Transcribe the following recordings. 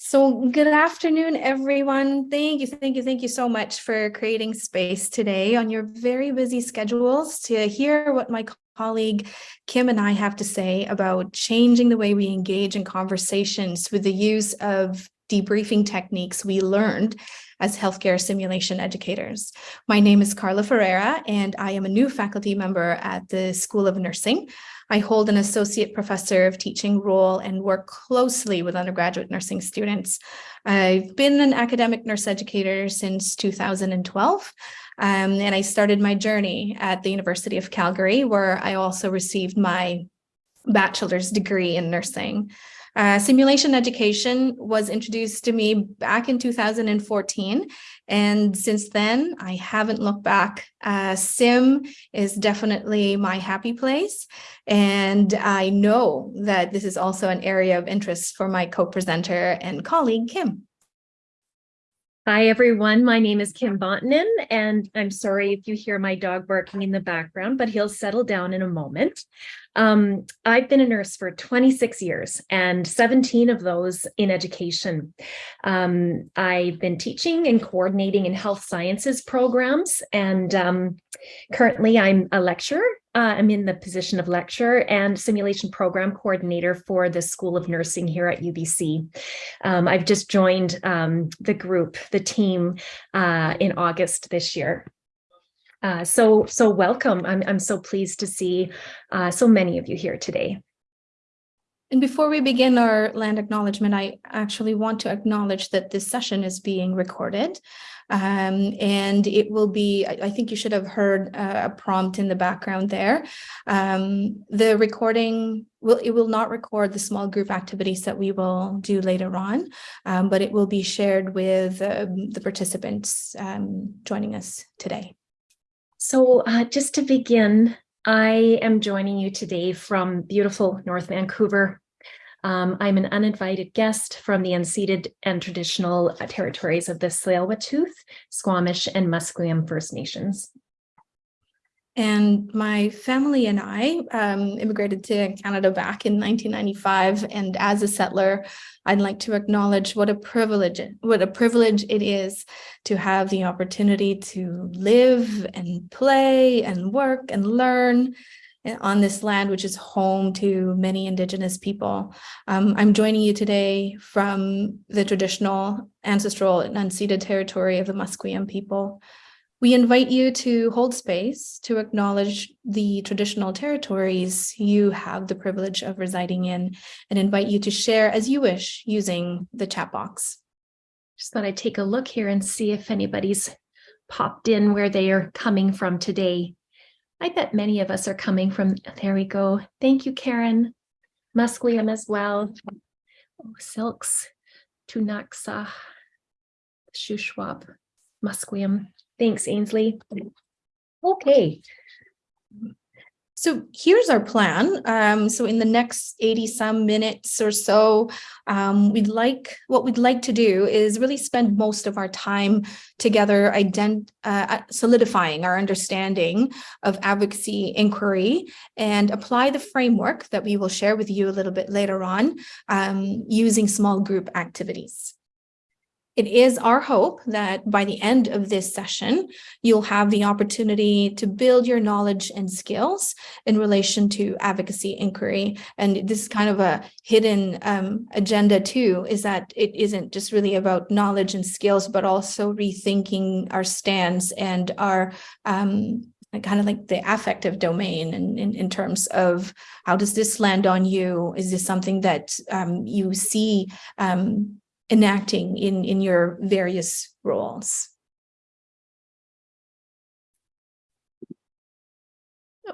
So good afternoon, everyone. Thank you, thank you, thank you so much for creating space today on your very busy schedules to hear what my colleague Kim and I have to say about changing the way we engage in conversations with the use of debriefing techniques we learned as healthcare simulation educators. My name is Carla Ferreira, and I am a new faculty member at the School of Nursing. I hold an associate professor of teaching role and work closely with undergraduate nursing students. I've been an academic nurse educator since 2012, um, and I started my journey at the University of Calgary, where I also received my bachelor's degree in nursing. Uh, simulation education was introduced to me back in 2014. And since then, I haven't looked back. Uh, Sim is definitely my happy place. And I know that this is also an area of interest for my co-presenter and colleague, Kim. Hi, everyone. My name is Kim Bontanen, and I'm sorry if you hear my dog barking in the background, but he'll settle down in a moment. Um, I've been a nurse for 26 years and 17 of those in education. Um, I've been teaching and coordinating in health sciences programs, and um, currently I'm a lecturer uh, I'm in the position of lecturer and simulation program coordinator for the School of Nursing here at UBC. Um, I've just joined um, the group, the team uh, in August this year. Uh, so, so welcome. I'm, I'm so pleased to see uh, so many of you here today. And before we begin our land acknowledgement, I actually want to acknowledge that this session is being recorded. Um, and it will be, I, think you should have heard uh, a prompt in the background there. Um, the recording will, it will not record the small group activities that we will do later on, um, but it will be shared with um, the participants um, joining us today. So uh, just to begin, I am joining you today from beautiful North Vancouver. Um, I'm an uninvited guest from the unceded and traditional uh, territories of the Tsleil-Waututh, Squamish, and Musqueam First Nations. And my family and I um, immigrated to Canada back in 1995. And as a settler, I'd like to acknowledge what a privilege, what a privilege it is to have the opportunity to live and play and work and learn on this land, which is home to many Indigenous people. Um, I'm joining you today from the traditional, ancestral, and unceded territory of the Musqueam people. We invite you to hold space to acknowledge the traditional territories you have the privilege of residing in and invite you to share as you wish using the chat box. Just thought I'd take a look here and see if anybody's popped in where they are coming from today. I bet many of us are coming from, there we go. Thank you, Karen. Musqueam as well. Oh, Syilx, Ktunaxa, Shuswap, Musqueam. Thanks, Ainsley. Okay. So here's our plan. Um, so in the next 80 some minutes or so, um, we'd like what we'd like to do is really spend most of our time together ident uh, solidifying our understanding of advocacy inquiry and apply the framework that we will share with you a little bit later on um, using small group activities. It is our hope that by the end of this session, you'll have the opportunity to build your knowledge and skills in relation to advocacy inquiry. And this is kind of a hidden um, agenda too, is that it isn't just really about knowledge and skills, but also rethinking our stance and our um, kind of like the affective domain and in, in, terms of how does this land on you? Is this something that um, you see um, enacting in, in your various roles.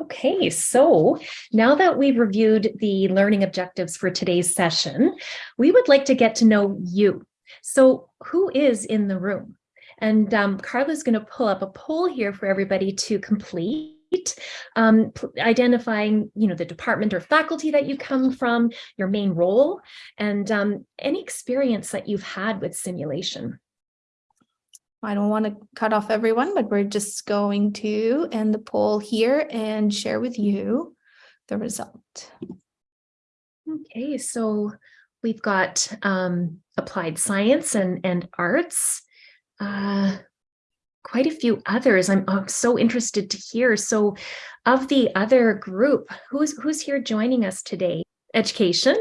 Okay, so now that we've reviewed the learning objectives for today's session, we would like to get to know you. So who is in the room? And um, Carla's going to pull up a poll here for everybody to complete um, identifying, you know, the department or faculty that you come from, your main role, and um, any experience that you've had with simulation. I don't want to cut off everyone, but we're just going to end the poll here and share with you the result. Okay, so we've got um, applied science and, and arts, uh, quite a few others. I'm, I'm so interested to hear. So of the other group, who's, who's here joining us today? Education,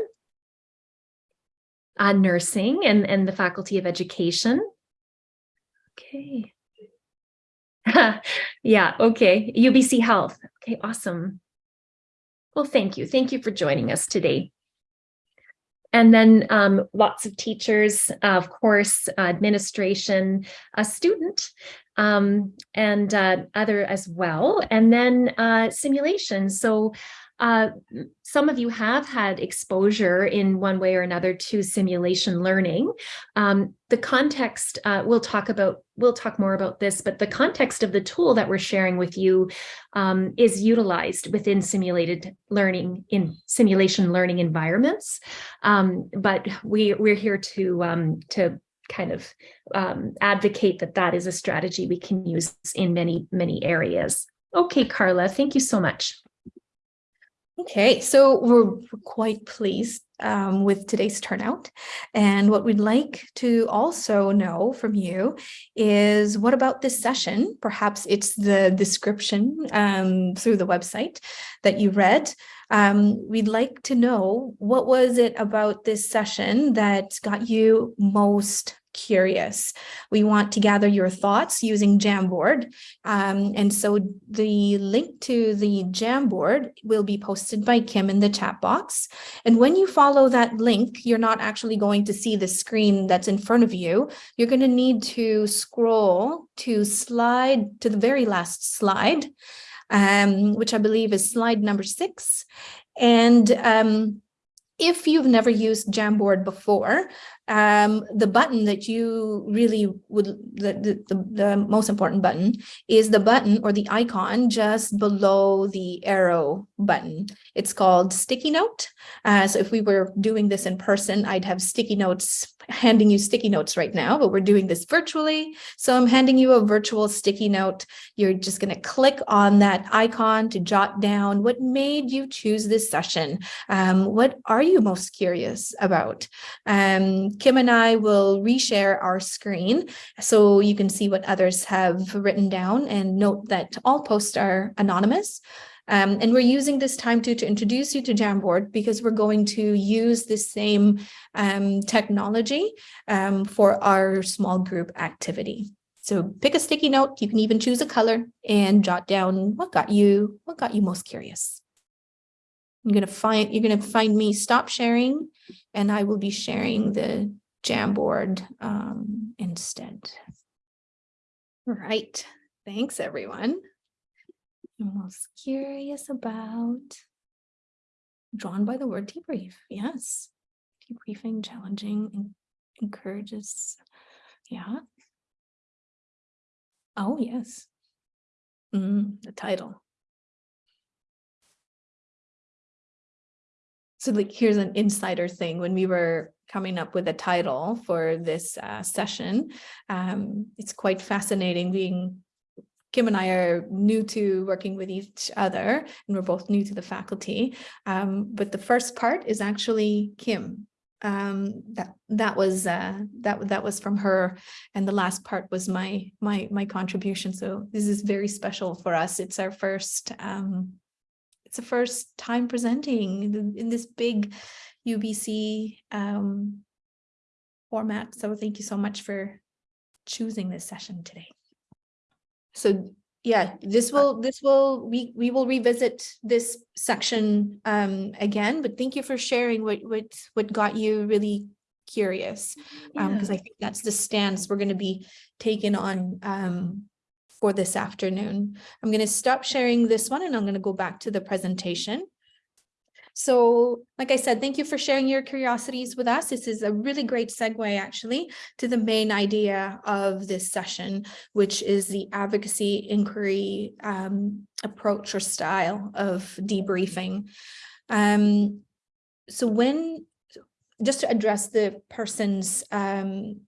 uh, nursing and, and the Faculty of Education. Okay. yeah, okay. UBC Health. Okay, awesome. Well, thank you. Thank you for joining us today. And then um, lots of teachers, of course, administration, a student, um, and uh, other as well. And then uh, simulation. So uh, some of you have had exposure in one way or another to simulation learning. Um, the context, uh, we'll talk about, we'll talk more about this, but the context of the tool that we're sharing with you um, is utilized within simulated learning in simulation learning environments. Um, but we, we're here to, um, to kind of um, advocate that that is a strategy we can use in many, many areas. Okay, Carla, thank you so much. Okay, so we're quite pleased um, with today's turnout. And what we'd like to also know from you is what about this session? Perhaps it's the description um, through the website that you read. Um, we'd like to know what was it about this session that got you most curious. We want to gather your thoughts using Jamboard. Um, and so the link to the Jamboard will be posted by Kim in the chat box. And when you follow that link, you're not actually going to see the screen that's in front of you. You're going to need to scroll to slide to the very last slide, um, which I believe is slide number six. And um, if you've never used Jamboard before, um, the button that you really would, the, the, the, the, most important button is the button or the icon just below the arrow button. It's called sticky note. Uh, so if we were doing this in person, I'd have sticky notes handing you sticky notes right now, but we're doing this virtually. So I'm handing you a virtual sticky note. You're just going to click on that icon to jot down what made you choose this session. Um, what are you most curious about? Um, Kim and I will reshare our screen so you can see what others have written down and note that all posts are anonymous. Um, and we're using this time to, to introduce you to Jamboard because we're going to use the same um, technology um, for our small group activity. So pick a sticky note, you can even choose a color and jot down what got you, what got you most curious. I'm gonna find, you're gonna find me stop sharing and I will be sharing the Jamboard um, instead. Right. thanks everyone. I'm most curious about drawn by the word debrief. Yes, debriefing, challenging, encourages. Yeah. Oh, yes. Mm, the title. So like, here's an insider thing. When we were coming up with a title for this uh, session, um, it's quite fascinating being Kim and I are new to working with each other and we're both new to the faculty. Um, but the first part is actually Kim. Um, that that was uh, that that was from her, and the last part was my my my contribution. So this is very special for us. It's our first um, it's the first time presenting in this big UBC um, format. So thank you so much for choosing this session today so yeah, this will this will we we will revisit this section um again, but thank you for sharing what what what got you really curious um because I think that's the stance we're going to be taking on um for this afternoon. I'm going to stop sharing this one and I'm going to go back to the presentation. So like I said, thank you for sharing your curiosities with us. This is a really great segue actually to the main idea of this session, which is the advocacy inquiry um, approach or style of debriefing. Um, so when, just to address the person's um,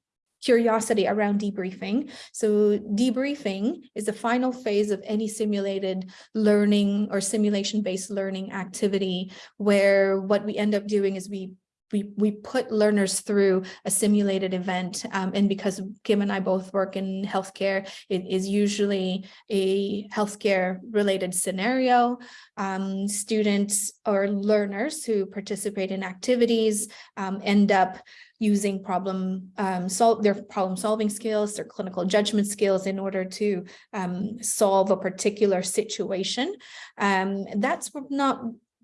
curiosity around debriefing. So debriefing is the final phase of any simulated learning or simulation-based learning activity where what we end up doing is we we, we put learners through a simulated event. Um, and because Kim and I both work in healthcare, it is usually a healthcare related scenario. Um, students or learners who participate in activities um, end up using problem um, solve their problem solving skills, their clinical judgment skills in order to um, solve a particular situation. Um, that's not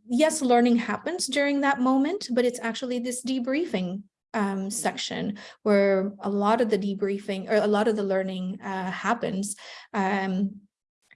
yes, learning happens during that moment, but it's actually this debriefing um, section where a lot of the debriefing or a lot of the learning uh, happens. Um,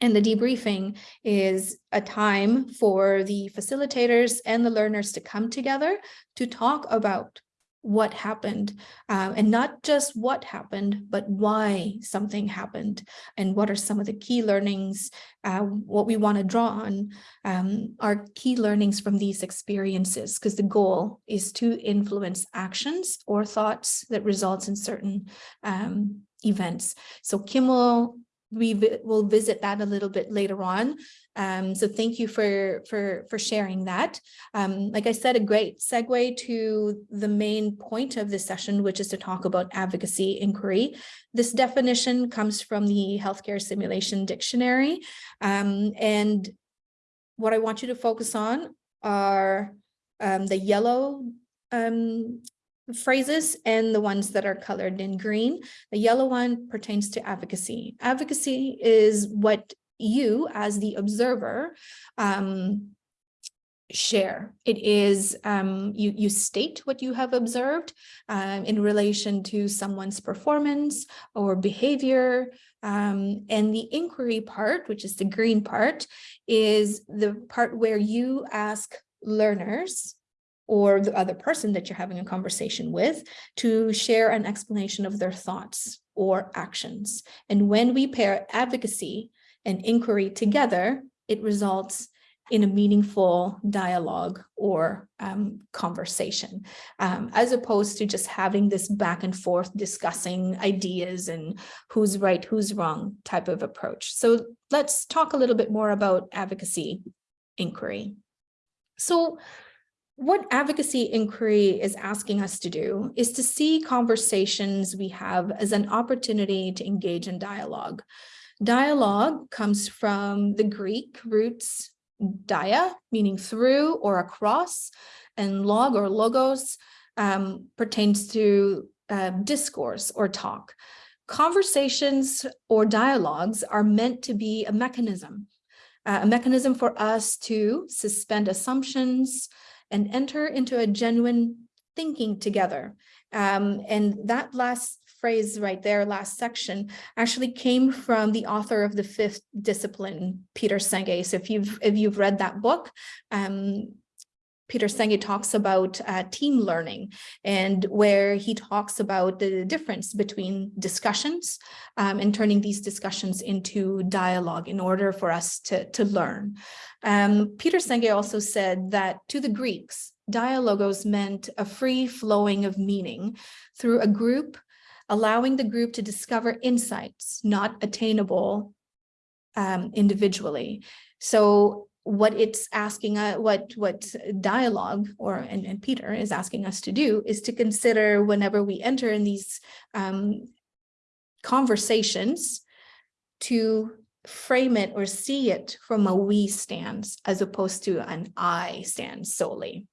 and the debriefing is a time for the facilitators and the learners to come together to talk about what happened um, and not just what happened, but why something happened and what are some of the key learnings, uh, what we want to draw on um, are key learnings from these experiences, because the goal is to influence actions or thoughts that results in certain um, events. So Kim will we will visit that a little bit later on. Um, so thank you for, for, for sharing that. Um, like I said, a great segue to the main point of this session, which is to talk about advocacy inquiry. This definition comes from the Healthcare Simulation Dictionary. Um, and what I want you to focus on are um, the yellow um, phrases and the ones that are colored in green. The yellow one pertains to advocacy. Advocacy is what you as the observer um, share. It is um, you, you state what you have observed um, in relation to someone's performance or behavior. Um, and the inquiry part, which is the green part, is the part where you ask learners or the other person that you're having a conversation with to share an explanation of their thoughts or actions. And when we pair advocacy and inquiry together, it results in a meaningful dialogue or um, conversation, um, as opposed to just having this back and forth discussing ideas and who's right, who's wrong type of approach. So let's talk a little bit more about advocacy inquiry. So what advocacy inquiry is asking us to do is to see conversations we have as an opportunity to engage in dialogue. Dialogue comes from the Greek roots dia, meaning through or across, and log or logos um, pertains to uh, discourse or talk. Conversations or dialogues are meant to be a mechanism, uh, a mechanism for us to suspend assumptions, and enter into a genuine thinking together. Um, and that last phrase right there, last section, actually came from the author of the fifth discipline, Peter Senge. So if you've if you've read that book, um, Peter Senge talks about uh, team learning and where he talks about the difference between discussions um, and turning these discussions into dialogue in order for us to, to learn. Um, Peter Senge also said that to the Greeks, dialogos meant a free flowing of meaning through a group, allowing the group to discover insights not attainable um, individually. So what it's asking, uh, what what dialogue or and, and Peter is asking us to do is to consider whenever we enter in these um, conversations to frame it or see it from a we stance as opposed to an I stance solely.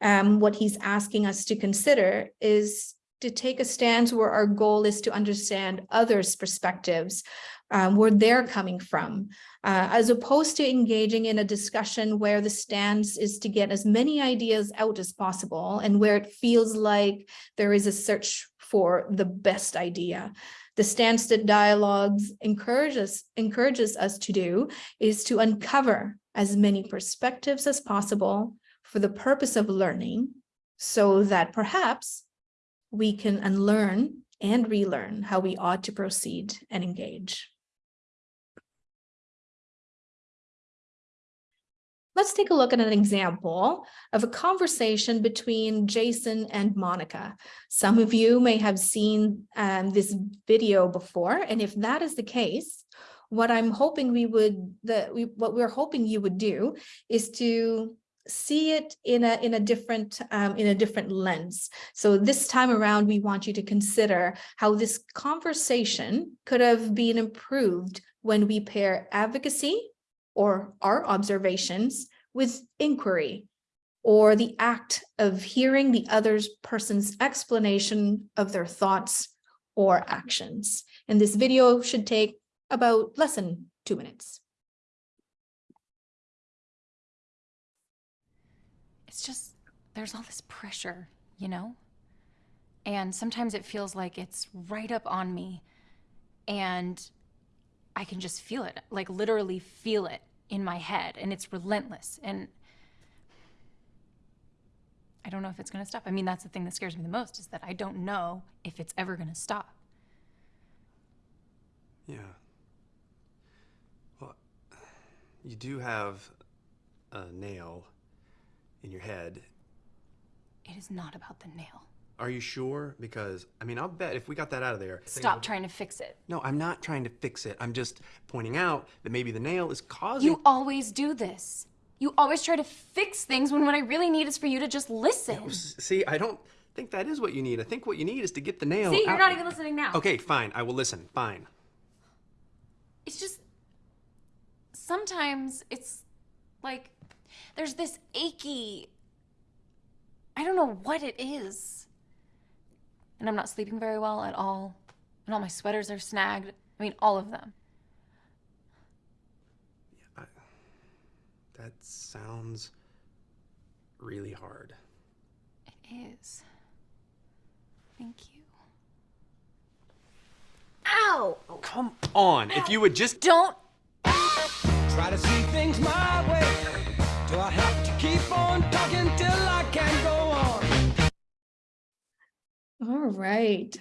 Um, what he's asking us to consider is to take a stance where our goal is to understand others' perspectives, um, where they're coming from, uh, as opposed to engaging in a discussion where the stance is to get as many ideas out as possible and where it feels like there is a search for the best idea. The stance that dialogues encourages, encourages us to do is to uncover as many perspectives as possible for the purpose of learning so that perhaps we can unlearn and relearn how we ought to proceed and engage. Let's take a look at an example of a conversation between Jason and Monica. Some of you may have seen um, this video before, and if that is the case, what I'm hoping we would, the, we, what we're hoping you would do is to see it in a in a different um, in a different lens. So this time around, we want you to consider how this conversation could have been improved when we pair advocacy or our observations with inquiry or the act of hearing the other person's explanation of their thoughts or actions. And this video should take about less than two minutes. Just there's all this pressure, you know? And sometimes it feels like it's right up on me and I can just feel it, like literally feel it in my head and it's relentless and I don't know if it's to stop. I mean, that's the thing that scares me the most is that I don't know if it's ever to stop. Yeah. Well, you do have a nail in your head. It is not about the nail. Are you sure? Because, I mean, I'll bet if we got that out of there. Stop trying to fix it. No, I'm not trying to fix it. I'm just pointing out that maybe the nail is causing. You always do this. You always try to fix things when what I really need is for you to just listen. S- See, I don't think that is what you need. I think what you need is to get the nail. See, you're out- not even listening now. Okay, fine. I will listen. Fine. it's just sometimes it's like there's this achy I don't know what it is. And I'm not sleeping very well at all. And all my sweaters are snagged. I mean, all of them. That sounds really hard. It is. Thank you. Ow! Come on. If you would just. Don't Try to see things my way. Do I have to keep on talking till I can go on? All right.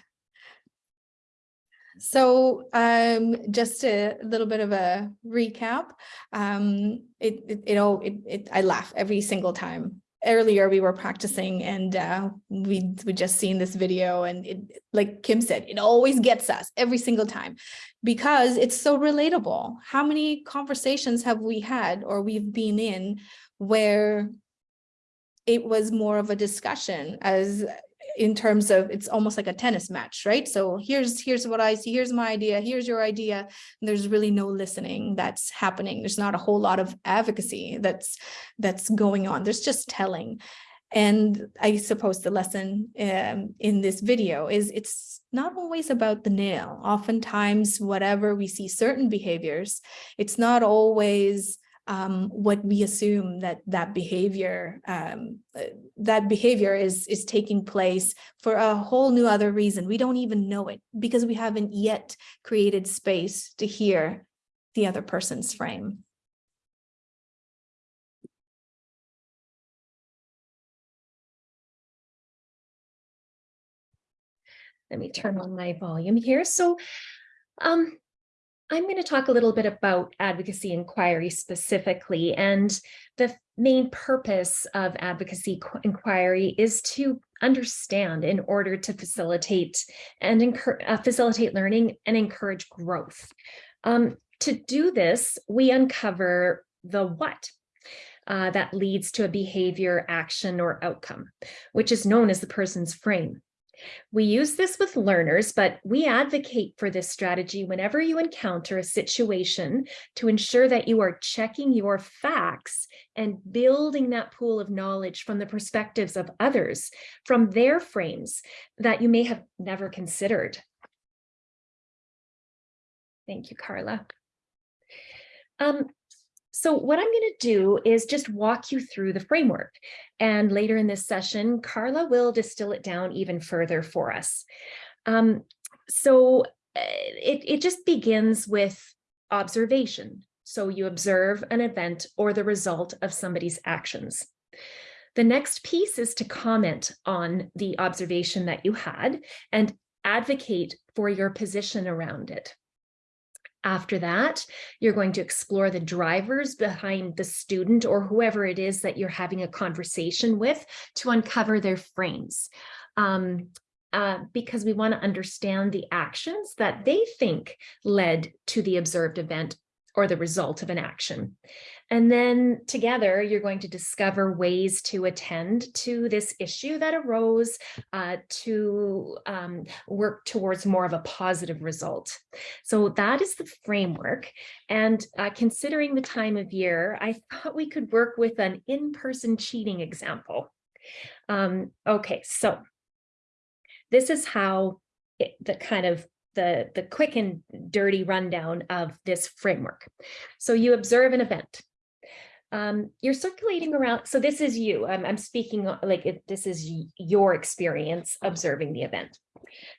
So um, just a little bit of a recap. Um, it, it, it, all, it, it, I laugh every single time. Earlier we were practicing and uh, we we just seen this video and it, like Kim said, it always gets us every single time because it's so relatable. How many conversations have we had or we've been in where it was more of a discussion as in terms of it's almost like a tennis match right? So here's here's what i see here's my idea here's your idea. And there's really no listening that's happening. There's not a whole lot of advocacy that's that's going on. There's just telling. And i suppose the lesson um, in this video is it's not always about the nail. Oftentimes whatever we see certain behaviors it's not always um, what we assume that that behavior um, uh, that behavior is is taking place for a whole new other reason. We don't even know it because we haven't yet created space to hear the other person's frame. Let me turn on my volume here. So um, I'm going to talk a little bit about advocacy inquiry specifically. And the main purpose of advocacy inquiry is to understand in order to facilitate and uh, facilitate learning and encourage growth. Um, to do this, we uncover the what uh, that leads to a behavior, action, or outcome, which is known as the person's frame. We use this with learners, but we advocate for this strategy whenever you encounter a situation to ensure that you are checking your facts and building that pool of knowledge from the perspectives of others, from their frames that you may have never considered. Thank you, Carla. Um, so what I'm going to do is just walk you through the framework. And later in this session, Carla will distill it down even further for us. Um, so uh, it, it just begins with observation. So you observe an event or the result of somebody's actions. The next piece is to comment on the observation that you had and advocate for your position around it. After that, you're going to explore the drivers behind the student or whoever it is that you're having a conversation with to uncover their frames. Um, uh, because we want to understand the actions that they think led to the observed event or the result of an action. And then together, you're going to discover ways to attend to this issue that arose uh, to um, work towards more of a positive result. So that is the framework. And uh, considering the time of year, I thought we could work with an in-person cheating example. Um, okay, so this is how it, the kind of the, the quick and dirty rundown of this framework. So you observe an event. Um, you're circulating around, so this is you, I'm, I'm speaking uh, like it, this is your experience observing the event.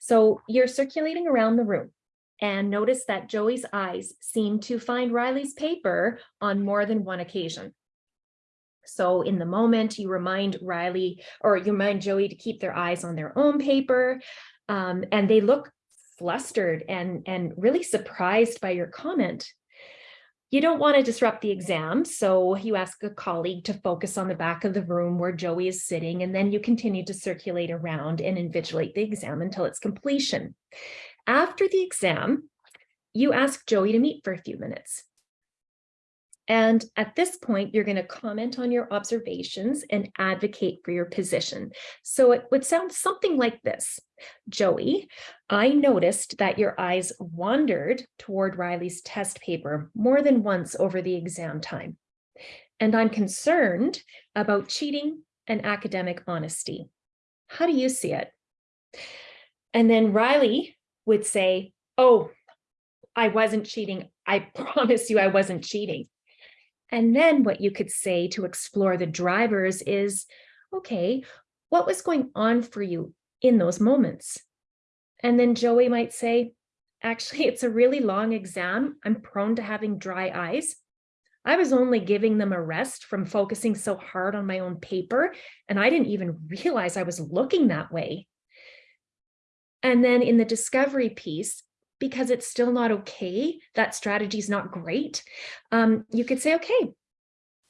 So you're circulating around the room and notice that Joey's eyes seem to find Riley's paper on more than one occasion. So in the moment, you remind Riley or you remind Joey to keep their eyes on their own paper. Um, and they look flustered and, and really surprised by your comment. You don't want to disrupt the exam, so you ask a colleague to focus on the back of the room where Joey is sitting, and then you continue to circulate around and invigilate the exam until its completion. After the exam, you ask Joey to meet for a few minutes. And at this point, you're going to comment on your observations and advocate for your position. So it would sound something like this. Joey, I noticed that your eyes wandered toward Riley's test paper more than once over the exam time. And I'm concerned about cheating and academic honesty. How do you see it? And then Riley would say, oh, I wasn't cheating. I promise you I wasn't cheating. And then what you could say to explore the drivers is, okay, what was going on for you in those moments? And then Joey might say, actually, it's a really long exam. I'm prone to having dry eyes. I was only giving them a rest from focusing so hard on my own paper, and I didn't even realize I was looking that way. And then in the discovery piece, because it's still not okay, that strategy is not great, um, you could say, okay,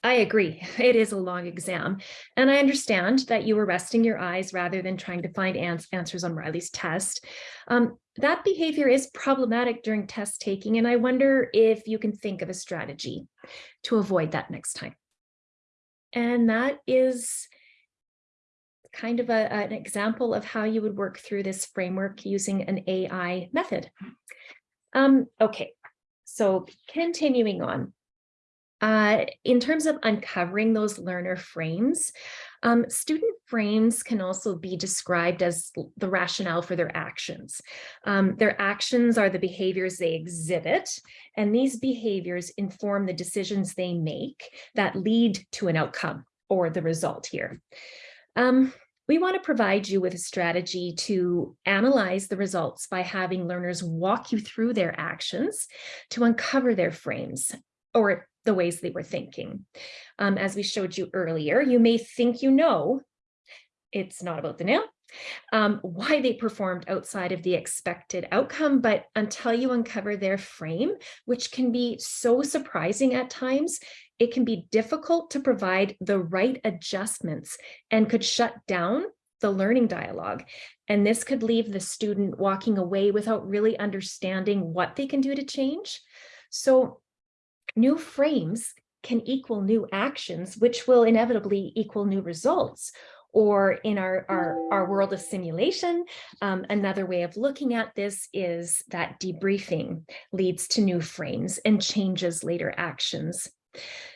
I agree. It is a long exam. And I understand that you were resting your eyes rather than trying to find ans answers on Riley's test. Um, that behavior is problematic during test taking, and I wonder if you can think of a strategy to avoid that next time. And that is kind of a, an example of how you would work through this framework using an AI method. Um, okay, so continuing on. Uh, in terms of uncovering those learner frames, um, student frames can also be described as the rationale for their actions. Um, their actions are the behaviors they exhibit, and these behaviors inform the decisions they make that lead to an outcome or the result here. Um, we want to provide you with a strategy to analyze the results by having learners walk you through their actions to uncover their frames or the ways they were thinking. Um, as we showed you earlier, you may think you know, it's not about the nail, um, why they performed outside of the expected outcome, but until you uncover their frame, which can be so surprising at times, it can be difficult to provide the right adjustments and could shut down the learning dialogue. And this could leave the student walking away without really understanding what they can do to change. So new frames can equal new actions, which will inevitably equal new results. Or in our, our, our world of simulation, um, another way of looking at this is that debriefing leads to new frames and changes later actions.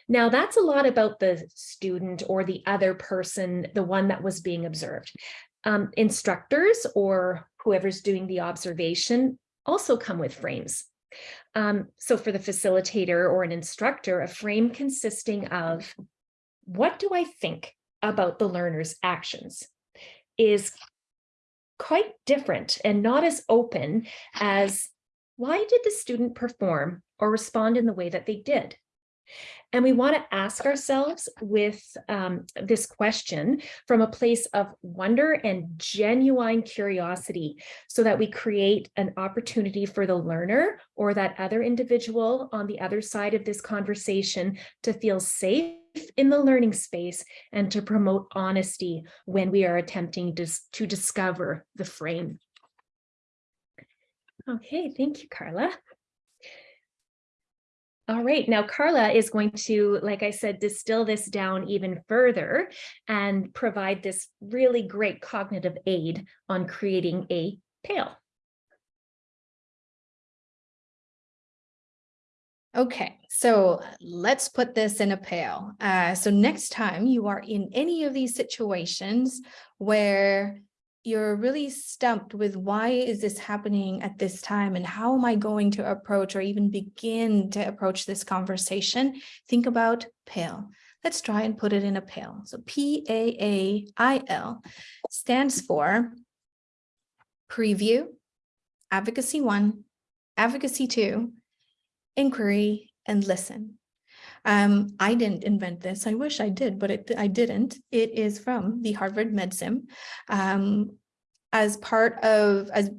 Now that's a lot about the student or the other person, the one that was being observed. Um, instructors or whoever's doing the observation also come with frames. Um, so for the facilitator or an instructor, a frame consisting of what do I think about the learner's actions is quite different and not as open as why did the student perform or respond in the way that they did? And we want to ask ourselves with um, this question from a place of wonder and genuine curiosity so that we create an opportunity for the learner or that other individual on the other side of this conversation to feel safe in the learning space and to promote honesty when we are attempting to, to discover the frame. Okay, thank you, Carla. All right, now Carla is going to, like I said, distill this down even further and provide this really great cognitive aid on creating a pail. Okay, so let's put this in a pail. Uh, so next time you are in any of these situations where you're really stumped with why is this happening at this time and how am I going to approach or even begin to approach this conversation, think about pail. Let's try and put it in a pail. So P-A-A-I-L stands for preview, advocacy one, advocacy two, inquiry, and listen. Um, I didn't invent this. I wish I did, but it, I didn't. It is from the Harvard MedSim. Um, as part of, as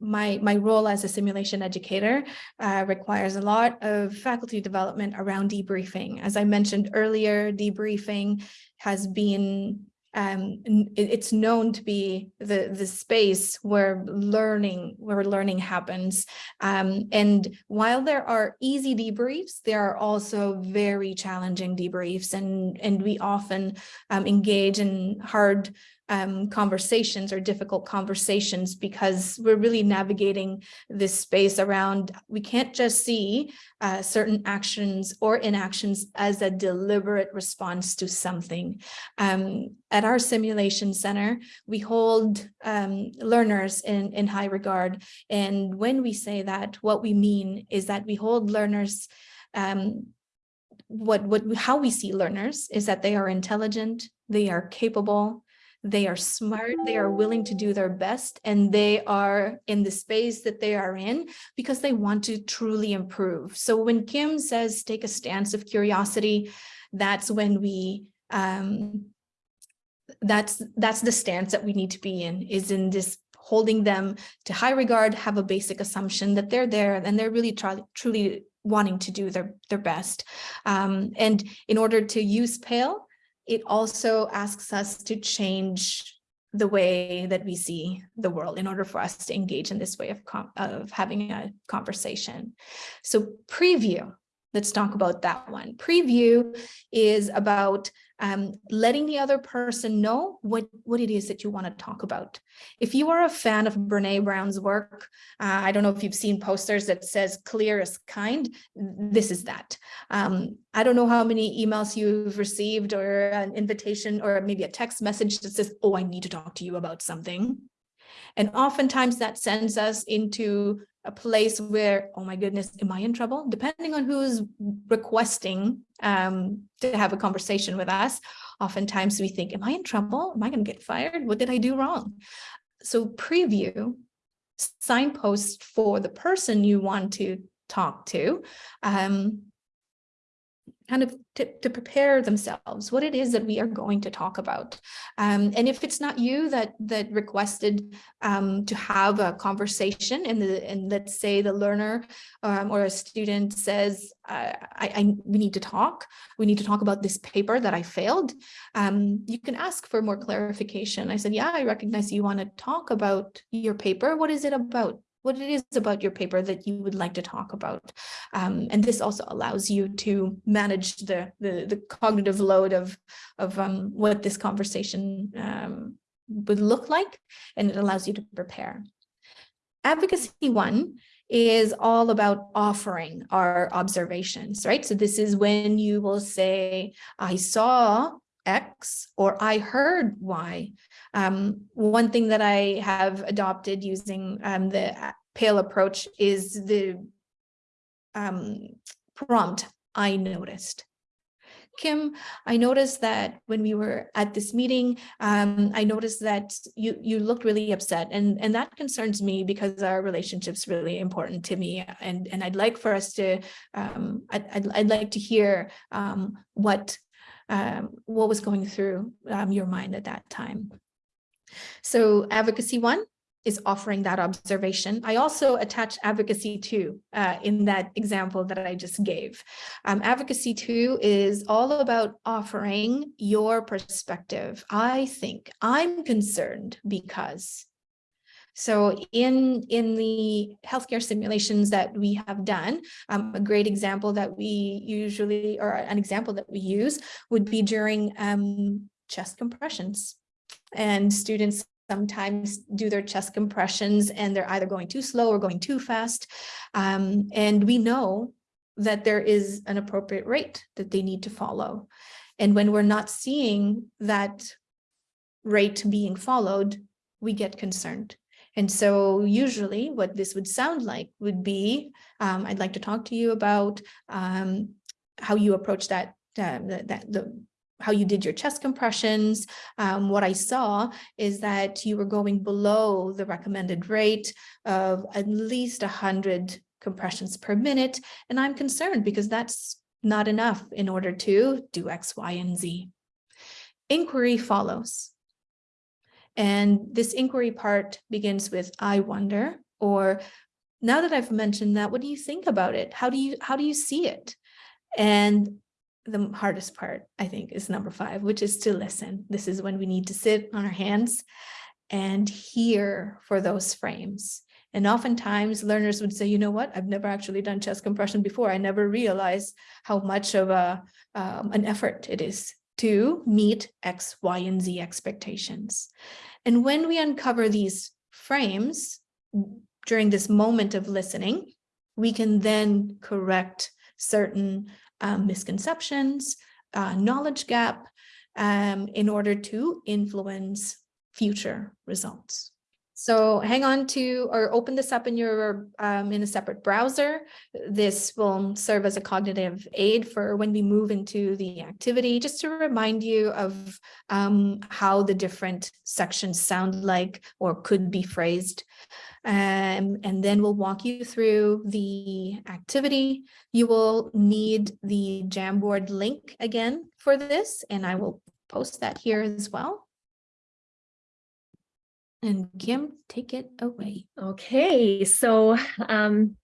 my, my role as a simulation educator uh, requires a lot of faculty development around debriefing. As I mentioned earlier, debriefing has been um, it's known to be the, the space where learning, where learning happens. Um, and while there are easy debriefs, there are also very challenging debriefs and, and we often um, engage in hard um, conversations or difficult conversations because we're really navigating this space around we can't just see uh, certain actions or inactions as a deliberate response to something. Um, at our simulation center, we hold um, learners in, in high regard. And when we say that, what we mean is that we hold learners um, what what how we see learners is that they are intelligent, they are capable, they are smart, they are willing to do their best, and they are in the space that they are in because they want to truly improve. So when Kim says take a stance of curiosity, that's when we um, that's that's the stance that we need to be in is in this holding them to high regard have a basic assumption that they're there and they're really try, truly wanting to do their their best um, and in order to use pail it also asks us to change the way that we see the world in order for us to engage in this way of, of having a conversation. So preview, let's talk about that one. Preview is about um, letting the other person know what, what it is that you want to talk about. If you are a fan of Brene Brown's work, uh, I don't know if you've seen posters that says clear is kind, this is that. Um, I don't know how many emails you've received or an invitation or maybe a text message that says, oh, I need to talk to you about something. And oftentimes that sends us into a place where, oh my goodness, am I in trouble? Depending on who's requesting um, to have a conversation with us, oftentimes we think, am I in trouble? Am I going to get fired? What did I do wrong? So preview, signpost for the person you want to talk to, um, kind of to, prepare themselves what it is that we are going to talk about. Um, and if it's not you that that requested um, to have a conversation and the and let's say the learner um, or a student says, I, I, we need to talk, we need to talk about this paper that I failed, um, you can ask for more clarification. I said, yeah, I recognize you want to talk about your paper. What is it about? What it is about your paper that you would like to talk about. Um, and this also allows you to manage the, the, the cognitive load of, of um, what this conversation um, would look like, and it allows you to prepare. Advocacy one is all about offering our observations, right? So this is when you will say, I saw X or I heard Y. Um, one thing that I have adopted using um, the PAAIL approach is the um, prompt I noticed. Kim, I noticed that when we were at this meeting, um, I noticed that you you looked really upset and, and that concerns me because our relationship's really important to me. And, and I'd like for us to, um, I'd, I'd, I'd, like to hear um, what um, what was going through um, your mind at that time. So advocacy one is offering that observation. I also attach advocacy two uh, in that example that I just gave. Um, advocacy two is all about offering your perspective. I think I'm concerned because So in, in the healthcare simulations that we have done, um, a great example that we usually, or an example that we use would be during um, chest compressions. And students sometimes do their chest compressions and they're either going too slow or going too fast. Um, and we know that there is an appropriate rate that they need to follow. And when we're not seeing that rate being followed, we get concerned. And so usually what this would sound like would be, um, I'd like to talk to you about um, how you approach that, uh, that, the, how you did your chest compressions. Um, what I saw is that you were going below the recommended rate of at least 100 compressions per minute. And I'm concerned because that's not enough in order to do X, Y, and Z. Inquiry follows. And this inquiry part begins with, I wonder, or now that I've mentioned that, what do you think about it? How do you, how do you see it? And the hardest part, I think, is number five, which is to listen. This is when we need to sit on our hands and hear for those frames. And oftentimes learners would say, you know what, I've never actually done chest compression before. I never realized how much of a um, an effort it is to meet X, Y, and Z expectations. And when we uncover these frames during this moment of listening, we can then correct certain um, misconceptions, uh, knowledge gap, um, in order to influence future results. So hang on to or open this up in your um, in a separate browser. This will serve as a cognitive aid for when we move into the activity, just to remind you of um, how the different sections sound like or could be phrased. Um, and then we'll walk you through the activity. You will need the Jamboard link again for this, and I will post that here as well. And Kim, take it away. Okay, so um,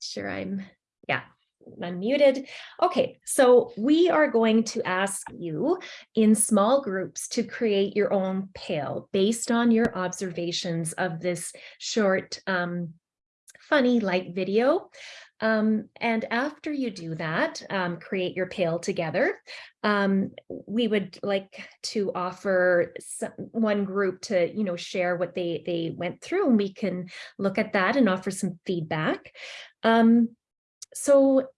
sure I'm, yeah, unmuted. Okay, so we are going to ask you in small groups to create your own pail based on your observations of this short, um, funny light video. Um, and after you do that, um, create your pail together, um, we would like to offer some, one group to, you know, share what they, they went through and we can look at that and offer some feedback. Um, so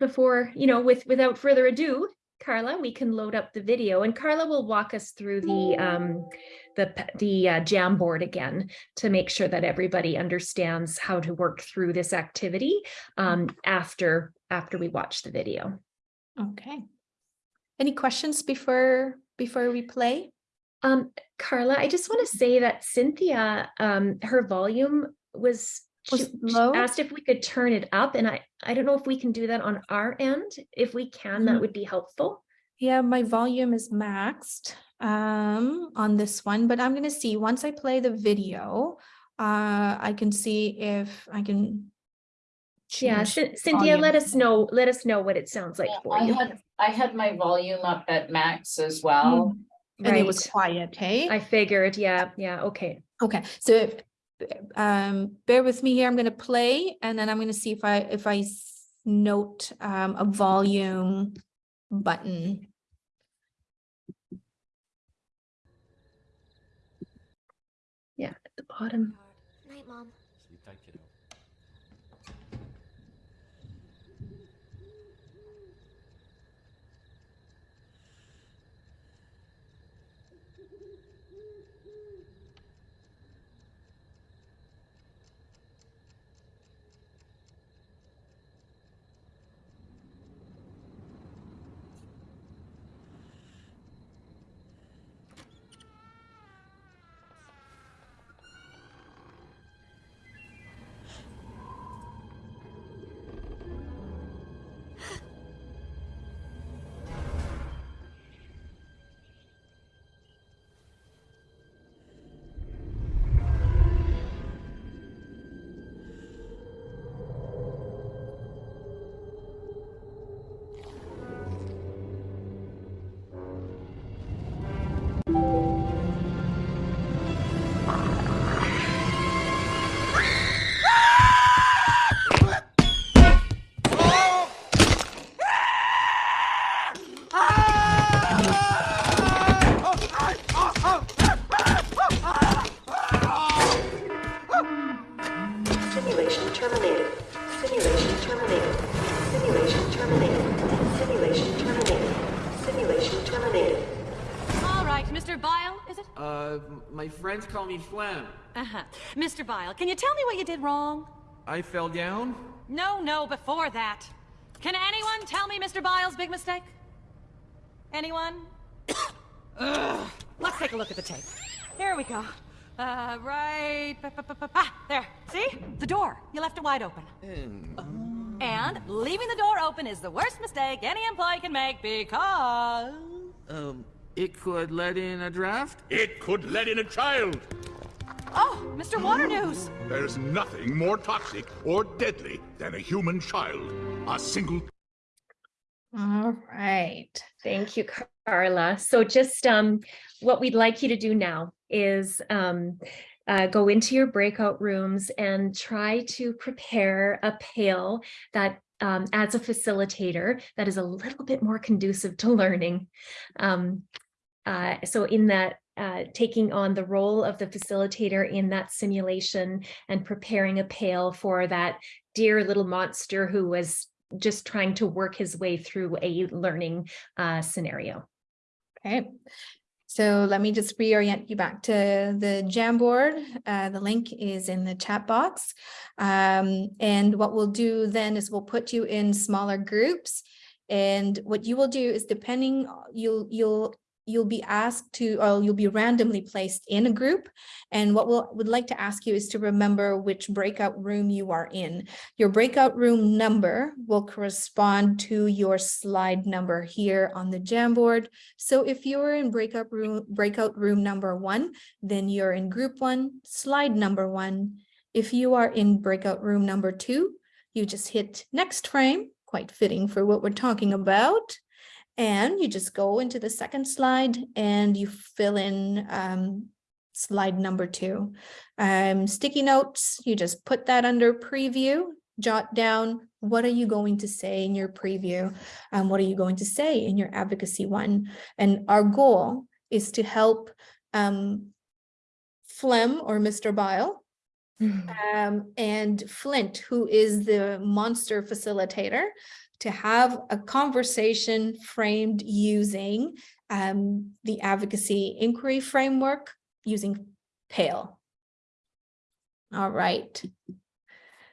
before, you know, with without further ado, Carla, we can load up the video and Carla will walk us through the um, the, the uh, Jamboard again to make sure that everybody understands how to work through this activity um, after after we watch the video. Okay. Any questions before before we play? Um, Carla, I just want to say that Cynthia, um, her volume was Was she, she low? asked if we could turn it up and I, I don't know if we can do that on our end. If we can, Mhm. that would be helpful. Yeah, my volume is maxed um, on this one, but I'm going to see once I play the video, uh, I can see if I can. Yeah, change Cyn- Cynthia, let us know, let us know what it sounds like Yeah, for I you. had, I had my volume up at max as well. And it was quiet, hey? I figured, yeah, yeah, okay. Okay, so if, um, bear with me here, I'm gonna play and then I'm gonna see if I, if I note, um, a volume button. Yeah, at the bottom. Phlegm. Uh-huh. Mr. Bile, can you tell me what you did wrong? I fell down? No, no, before that. Can anyone tell me Mr. Bile's big mistake? Anyone? Ugh. Let's take a look at the tape. Here we go. Uh, right. ba- ba- ba- ba- Ah, there. See? The door. You left it wide open. And leaving the door open is the worst mistake any employee can make because. Um, it could let in a draft? It could let in a child. Oh, Mr. Waternoose. There's nothing more toxic or deadly than a human child. A single All right. Thank you, Carla. So just um, what we'd like you to do now is um, uh, go into your breakout rooms and try to prepare a pail that um, as a facilitator that is a little bit more conducive to learning. Um, uh, so in that uh, taking on the role of the facilitator in that simulation and preparing a pail for that dear little monster who was just trying to work his way through a learning uh, scenario. Okay. So let me just reorient you back to the Jamboard. Uh, the link is in the chat box. Um, and what we'll do then is we'll put you in smaller groups. And what you will do is depending, you'll, you'll, you'll be asked to, or you'll be randomly placed in a group. And what we'll, would like to ask you is to remember which breakout room you are in. Your breakout room number will correspond to your slide number here on the Jamboard. So if you're in breakout room, breakout room number one, then you're in group one, slide number one. If you are in breakout room number two, you just hit next frame, quite fitting for what we're talking about. And you just go into the second slide and you fill in um, slide number two. Um, sticky notes, you just put that under preview, jot down, what are you going to say in your preview? Um, what are you going to say in your advocacy one? And our goal is to help um, Phlegm or Mr. Bile um, and Flint, who is the monster facilitator, to have a conversation framed using um, the advocacy inquiry framework using PAAIL. All right.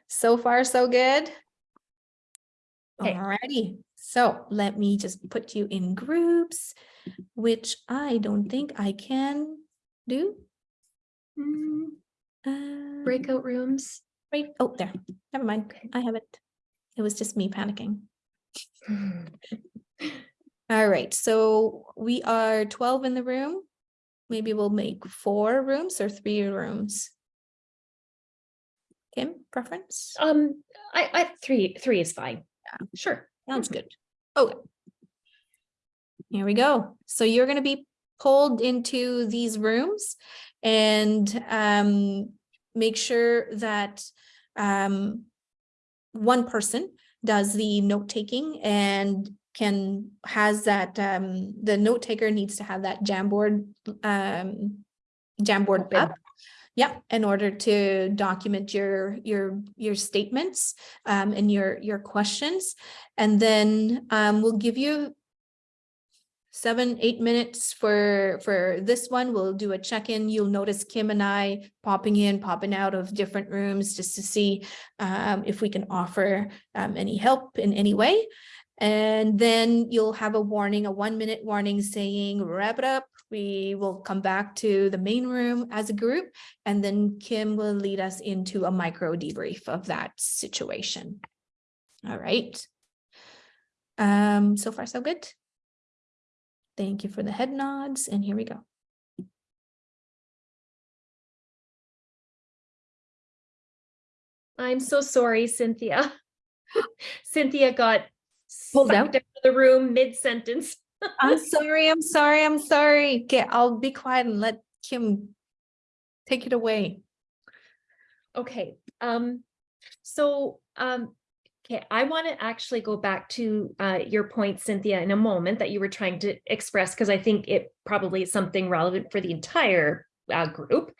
So far, so good. Okay. Alrighty, so let me just put you in groups, which I don't think I can do. Mm, Uh, Breakout rooms. Right, oh, there, never mind, I have it. It was just me panicking. All right, so we are twelve in the room. Maybe we'll make four rooms or three rooms. Kim, preference? Um, I, I, three, three is fine. Yeah. Sure. Sounds good. Okay. Here we go. So you're gonna be pulled into these rooms and um make sure that um one person does the note taking and can has that um the note taker needs to have that Jamboard um Jamboard Open. up. Yeah, in order to document your your your statements um and your your questions. And then um we'll give you seven, eight minutes for for this one. We'll do a check-in. You'll notice Kim and I popping in, popping out of different rooms just to see um if we can offer um any help in any way. And then you'll have a warning, a one minute warning saying wrap it up. We will come back to the main room as a group and then Kim will lead us into a micro debrief of that situation. All right. Um, so far so good. Thank you for the head nods and here we go. I'm so sorry, Cynthia. Cynthia got Pulled out of the room mid-sentence. I'm sorry, I'm sorry, I'm sorry. Okay, I'll be quiet and let Kim take it away. Okay, um, so, um, okay, I want to actually go back to, uh, your point, Cynthia, in a moment that you were trying to express, because I think it probably is something relevant for the entire, uh, group.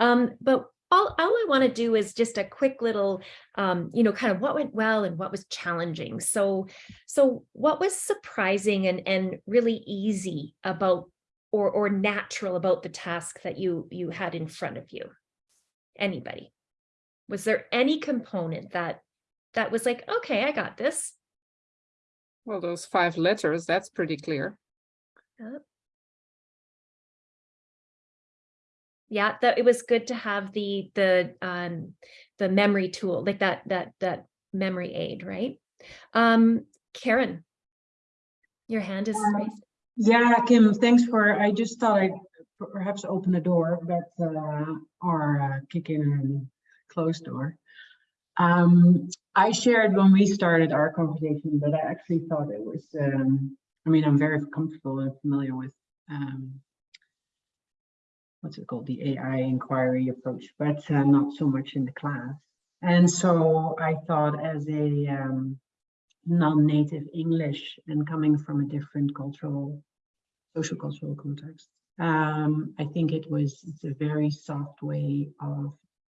Um, but all, all I want to do is just a quick little, um, you know, kind of what went well and what was challenging. So, so what was surprising and, and really easy about or, or natural about the task that you, you had in front of you? Anybody? Was there any component that, that was like, okay, I got this? Well, those five letters, that's pretty clear. Yeah, that it was good to have the, the, um, the memory tool, like that, that, that memory aid, right? Um, Karen. Your hand is Um, raised. Yeah, Kim, thanks for, I just thought I'd perhaps open the door, but, uh, or uh, kick in and close door. Um, I shared when we started our conversation, but I actually thought it was, um, I mean, I'm very comfortable and familiar with, um, what's it called, the AI inquiry approach, but uh, not so much in the class. And so I thought as a, um, non-native English and coming from a different cultural, social cultural context. Um, I think it was, it's a very soft way of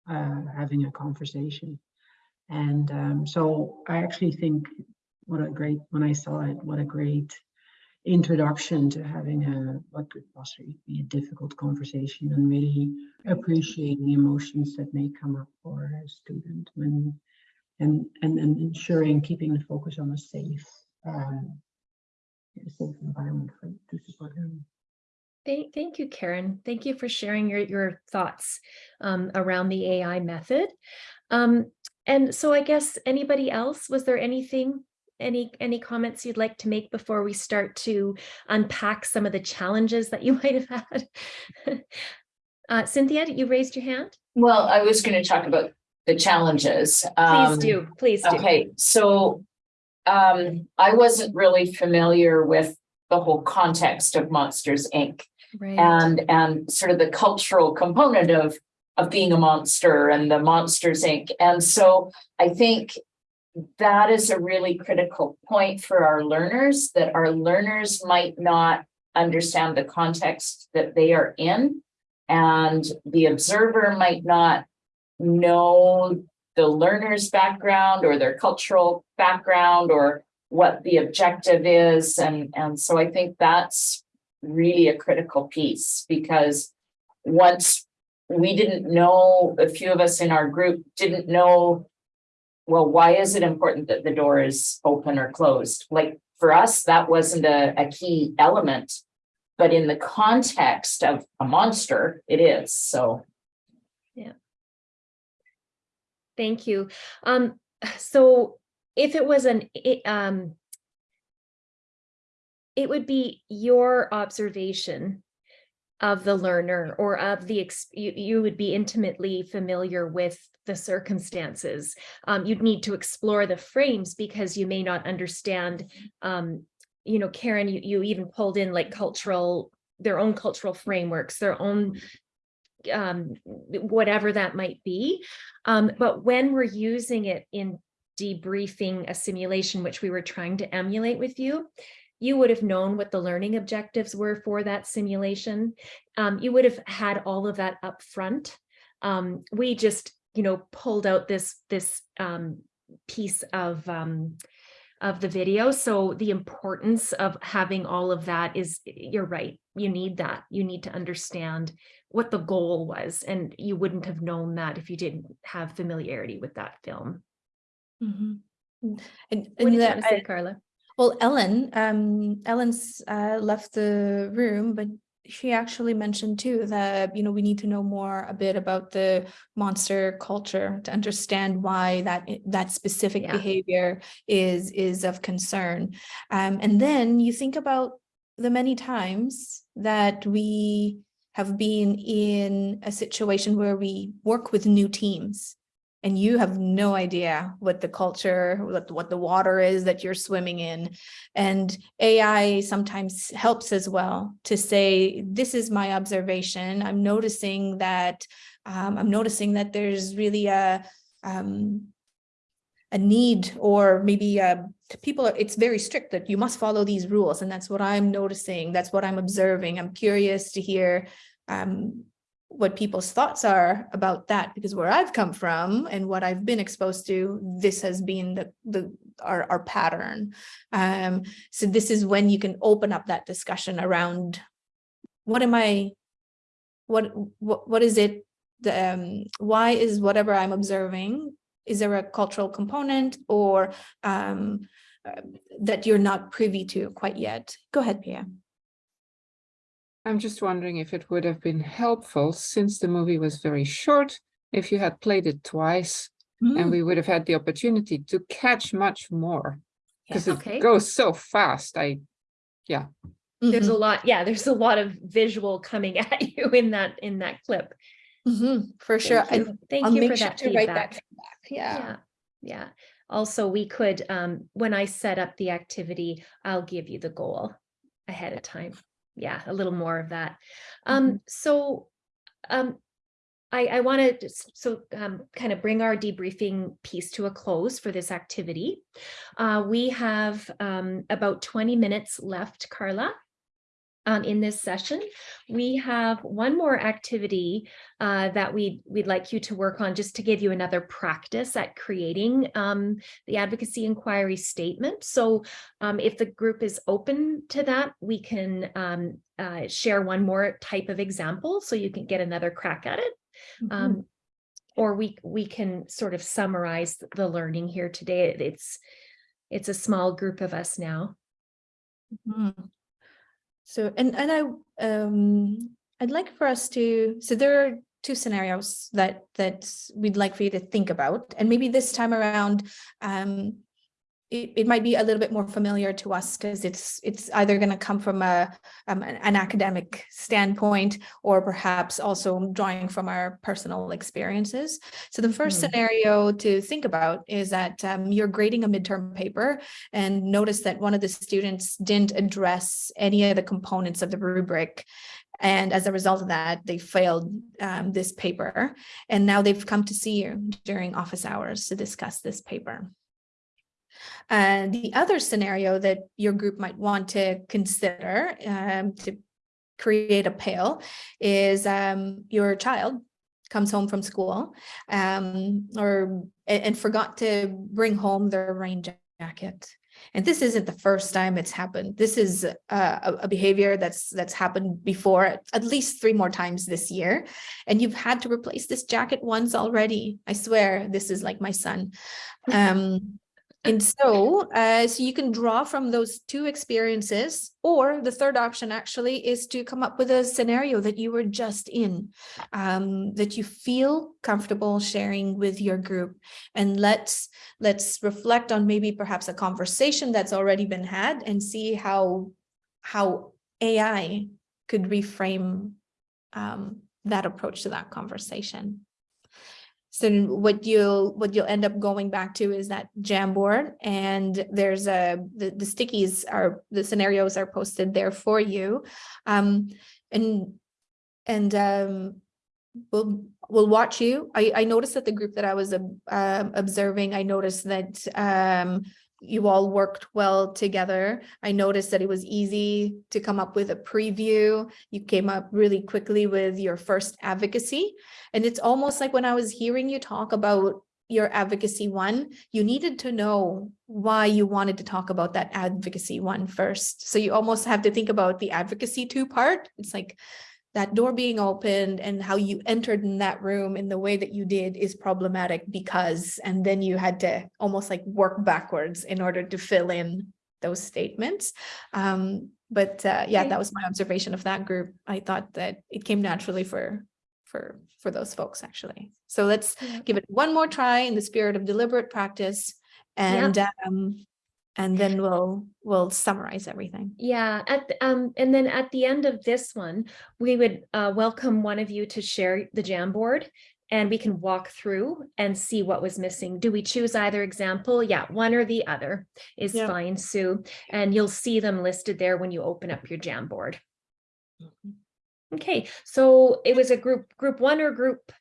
uh, having a conversation. And um, so I actually think what a great, when I saw it, what a great introduction to having a, what could possibly be a difficult conversation and really appreciating the emotions that may come up for a student when and and and ensuring keeping the focus on a safe um a safe environment for to support them. Thank, thank you, Karen. Thank you for sharing your, your thoughts um, around the AI method. Um, and so I guess anybody else, was there anything, any, any comments you'd like to make before we start to unpack some of the challenges that you might have had? uh, Cynthia, you raised your hand? Well, I was going to talk about the challenges. Please Um, do, please do. Okay, so um, I wasn't really familiar with the whole context of Monsters, Inc. Right. and and sort of the cultural component of of being a monster and the Monsters Inc. And so I think that is a really critical point for our learners that our learners might not understand the context that they are in and the observer might not know the learner's background or their cultural background or what the objective is and and so I think that's really a critical piece because once we didn't know, a few of us in our group didn't know, well, why is it important that the door is open or closed? Like for us, that wasn't a, a key element, but in the context of a monster, it is. So yeah. Thank you. Um, so if it was an, it, um, it would be your observation of the learner or of the, you, you would be intimately familiar with the circumstances. Um, you'd need to explore the frames because you may not understand, um, you know, Karen, you, you even pulled in like cultural, their own cultural frameworks, their own um, whatever that might be. Um, but when we're using it in debriefing a simulation, which we were trying to emulate with you, you would have known what the learning objectives were for that simulation. Um, you would have had all of that up front. Um, we just, you know, pulled out this, this um, piece of um, of the video. So the importance of having all of that is, you're right, you need that. You need to understand what the goal was, and you wouldn't have known that if you didn't have familiarity with that film. Mhm. And, What and did you want to say, I- Carla? Well, Ellen, um, Ellen's uh, left the room, but she actually mentioned too that, you know, we need to know more a bit about the monster culture to understand why that that specific Yeah. behavior is is of concern. Um, and then you think about the many times that we have been in a situation where we work with new teams and you have no idea what the culture, what, what the water is that you're swimming in. And AI sometimes helps as well to say, this is my observation. I'm noticing that, um, I'm noticing that there's really a, um, a need or maybe uh, people are, it's very strict that you must follow these rules. And that's what I'm noticing. That's what I'm observing. I'm curious to hear um, what people's thoughts are about that because where I've come from and what I've been exposed to, this has been the, the our, our pattern. Um, so this is when you can open up that discussion around what am I, what, what, what is it? The, um, why is whatever I'm observing, is there a cultural component or um, uh, that you're not privy to quite yet? Go ahead, Pia. I'm just wondering if it would have been helpful, since the movie was very short, if you had played it twice, and we would have had the opportunity to catch much more. Because Okay. it goes so fast, I, yeah. There's a Mhm, lot, yeah, there's a lot of visual coming at you in that, in that clip. mhm, For sure. Thank I- you, thank I'll you for sure that to write that feedback. feedback. Yeah. Yeah, yeah. Also, we could, um, when I set up the activity, I'll give you the goal ahead of time. Yeah, a little more of that. Um, so, um, I, I want to, so, um, kind of bring our debriefing piece to a close for this activity. Uh, we have, um, about twenty minutes left, Carla. Um, in this session, we have one more activity uh, that we we'd like you to work on just to give you another practice at creating um, the advocacy inquiry statement. So um, if the group is open to that, we can um, uh, share one more type of example so you can get another crack at it. Um, or we we can sort of summarize the learning here today. It's it's a small group of us now. Mhm. So, and, and I, um, I'd like for us to, so there are two scenarios that, that we'd like for you to think about, and maybe this time around, um, it, it might be a little bit more familiar to us because it's, it's either going to come from a, um, an academic standpoint or perhaps also drawing from our personal experiences. So the first Hmm. scenario to think about is that um, you're grading a midterm paper and notice that one of the students didn't address any of the components of the rubric. And as a result of that, they failed um, this paper. And now they've come to see you during office hours to discuss this paper. And the other scenario that your group might want to consider um, to create a PAAIL is um, your child comes home from school um, or and, forgot to bring home their rain jacket. And this isn't the first time it's happened. This is uh, a, a behavior that's that's happened before at least three more times this year. And you've had to replace this jacket once already. I swear this is like my son. Um, and so, uh, so you can draw from those two experiences, or the third option actually is to come up with a scenario that you were just in, um, that you feel comfortable sharing with your group. And let's let's reflect on maybe perhaps a conversation that's already been had and see how how AI could reframe um, that approach to that conversation. So what you'll what you'll end up going back to is that Jamboard and there's a the, the stickies are the scenarios are posted there for you. Um and and um we'll we'll watch you. I I noticed that the group that I was um observing, I noticed that um you all worked well together. I noticed that it was easy to come up with a preview. You came up really quickly with your first advocacy. And it's almost like when I was hearing you talk about your advocacy one, you needed to know why you wanted to talk about that advocacy one first. So you almost have to think about the advocacy two part. It's like that door being opened and how you entered in that room in the way that you did is problematic because, and then you had to almost like work backwards in order to fill in those statements. Um, but uh, yeah, that was my observation of that group. I thought that it came naturally for for for those folks actually. So let's give it one more try in the spirit of deliberate practice and um and then we'll we'll summarize everything. Yeah, at the- um, and then at the end of this one, we would uh, welcome one of you to share the Jamboard and we can walk through and see what was missing. Do we choose either example? Yeah, one or the other is Yeah. fine, Sue. And you'll see them listed there when you open up your Jamboard. Okay, so it was a group, group one or group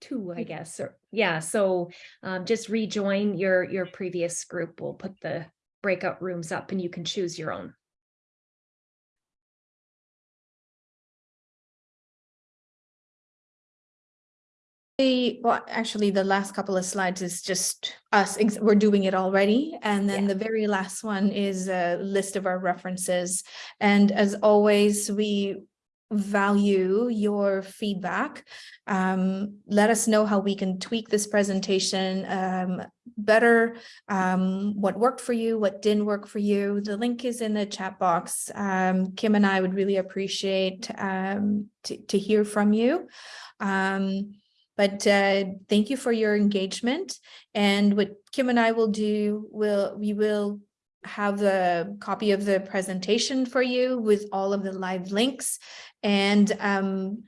two, I guess, or, yeah, so um, just rejoin your, your previous group. We'll put the breakout rooms up and you can choose your own. Well, actually, the last couple of slides is just us, we're doing it already. And then the very last one is a list of our references. And as always, we value your feedback. Um, let us know how we can tweak this presentation um, better, um, what worked for you, what didn't work for you. The link is in the chat box. Um, Kim and I would really appreciate um, to, to hear from you. Um, but uh, thank you for your engagement. And what Kim and I will do, will we will have the copy of the presentation for you with all of the live links. And um,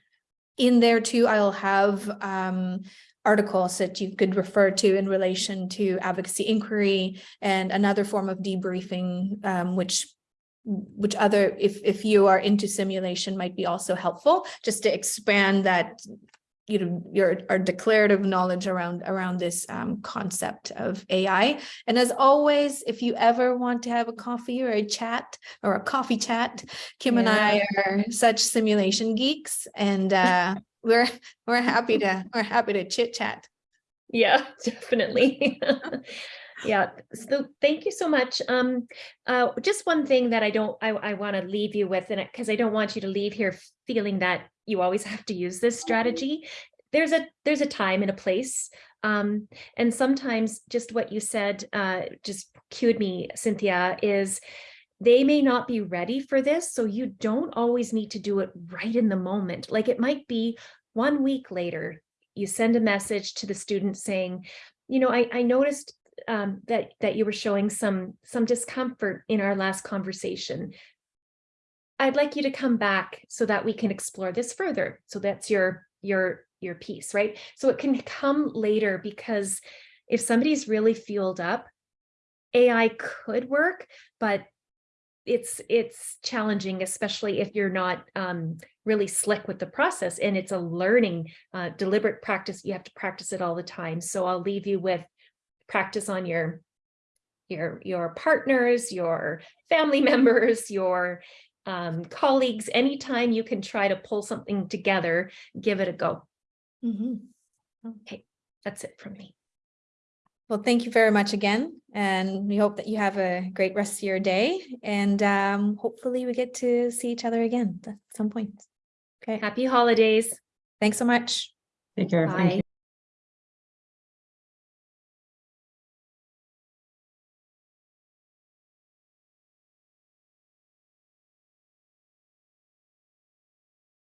in there too, I'll have um, articles that you could refer to in relation to advocacy inquiry and another form of debriefing, um, which which other, if, if you are into simulation might be also helpful, just to expand that you know, your our declarative knowledge around around this um, concept of AI. And as always, if you ever want to have a coffee or a chat or a coffee chat, Kim and I are such simulation geeks, and uh, we're we're happy to we're happy to chit chat. Yeah, definitely. Yeah, so thank you so much. Um, uh, just one thing that I don't, I, I want to leave you with, and because I don't want you to leave here feeling that you always have to use this strategy. There's a there's a time and a place, um, and sometimes just what you said uh, just cued me, Cynthia, is they may not be ready for this, so you don't always need to do it right in the moment. Like it might be one week later, you send a message to the student saying, you know, I, I noticed um, that that you were showing some some discomfort in our last conversation. I'd like you to come back so that we can explore this further. So that's your your your piece, right? So it can come later because if somebody's really fueled up, AI could work, but it's it's challenging, especially if you're not um, really slick with the process and it's a learning, uh, deliberate practice. You have to practice it all the time. So I'll leave you with practice on your your your partners, your family members, your um, colleagues. Anytime you can try to pull something together, give it a go. Mhm. Okay, that's it from me. Well, thank you very much again, and we hope that you have a great rest of your day, and um, hopefully we get to see each other again at some point. Okay, Happy holidays. thanks so much. Take care. Thank Bye. you.